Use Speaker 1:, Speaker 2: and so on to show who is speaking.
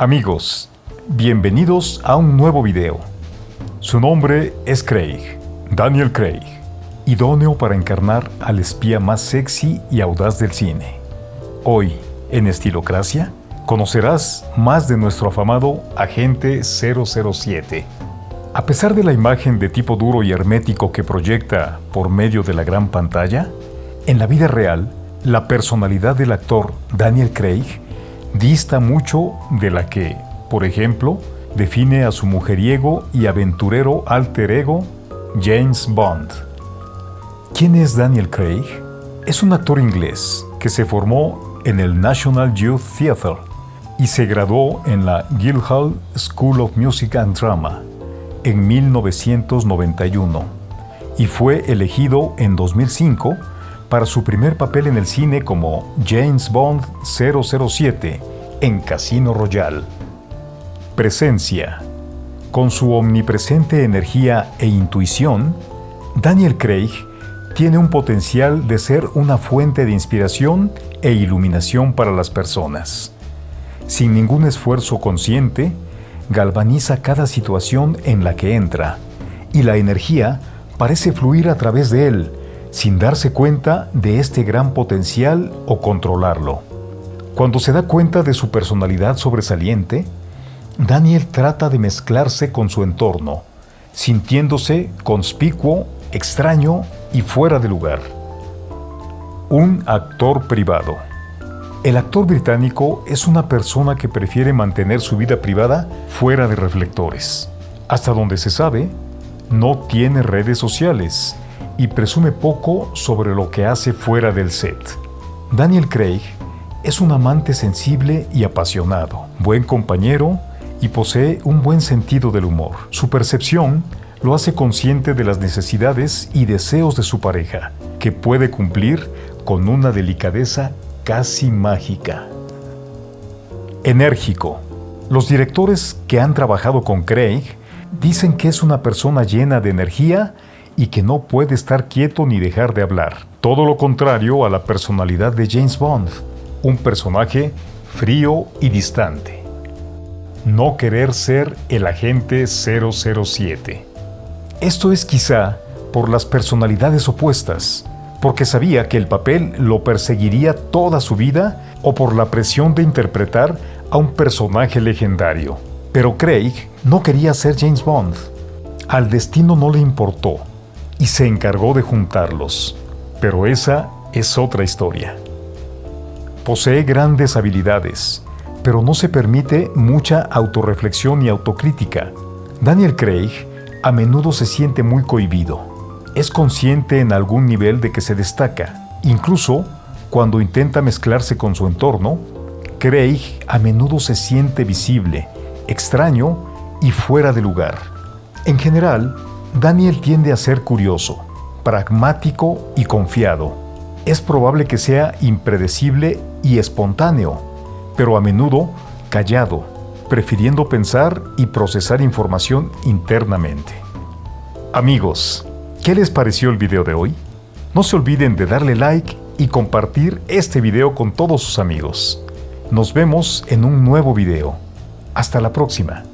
Speaker 1: Amigos, bienvenidos a un nuevo video. Su nombre es Craig, Daniel Craig, idóneo para encarnar al espía más sexy y audaz del cine. Hoy, en Estilocracia, conocerás más de nuestro afamado Agente 007. A pesar de la imagen de tipo duro y hermético que proyecta por medio de la gran pantalla, en la vida real, la personalidad del actor Daniel Craig dista mucho de la que, por ejemplo, define a su mujeriego y aventurero alter ego James Bond. ¿Quién es Daniel Craig? Es un actor inglés que se formó en el National Youth Theatre y se graduó en la Guildhall School of Music and Drama en 1991 y fue elegido en 2005 para su primer papel en el cine como James Bond 007 en Casino Royale. Presencia. Con su omnipresente energía e intuición, Daniel Craig tiene un potencial de ser una fuente de inspiración e iluminación para las personas. Sin ningún esfuerzo consciente, galvaniza cada situación en la que entra, y la energía parece fluir a través de él, sin darse cuenta de este gran potencial o controlarlo. Cuando se da cuenta de su personalidad sobresaliente, Daniel trata de mezclarse con su entorno, sintiéndose conspicuo, extraño y fuera de lugar. Un actor privado. El actor británico es una persona que prefiere mantener su vida privada fuera de reflectores. Hasta donde se sabe, no tiene redes sociales y presume poco sobre lo que hace fuera del set. Daniel Craig es un amante sensible y apasionado, buen compañero y posee un buen sentido del humor. Su percepción lo hace consciente de las necesidades y deseos de su pareja, que puede cumplir con una delicadeza casi mágica. Enérgico. Los directores que han trabajado con Craig dicen que es una persona llena de energía y que no puede estar quieto ni dejar de hablar. Todo lo contrario a la personalidad de James Bond, un personaje frío y distante. No querer ser el agente 007. Esto es quizá por las personalidades opuestas, porque sabía que el papel lo perseguiría toda su vida o por la presión de interpretar a un personaje legendario. Pero Craig no quería ser James Bond. Al destino no le importó y se encargó de juntarlos. Pero esa es otra historia. Posee grandes habilidades, pero no se permite mucha autorreflexión y autocrítica. Daniel Craig a menudo se siente muy cohibido. Es consciente en algún nivel de que se destaca. Incluso cuando intenta mezclarse con su entorno, Craig a menudo se siente visible, extraño y fuera de lugar. En general, Daniel tiende a ser curioso, pragmático y confiado. Es probable que sea impredecible y espontáneo, pero a menudo callado, prefiriendo pensar y procesar información internamente. Amigos, ¿qué les pareció el video de hoy? No se olviden de darle like y compartir este video con todos sus amigos. Nos vemos en un nuevo video. Hasta la próxima.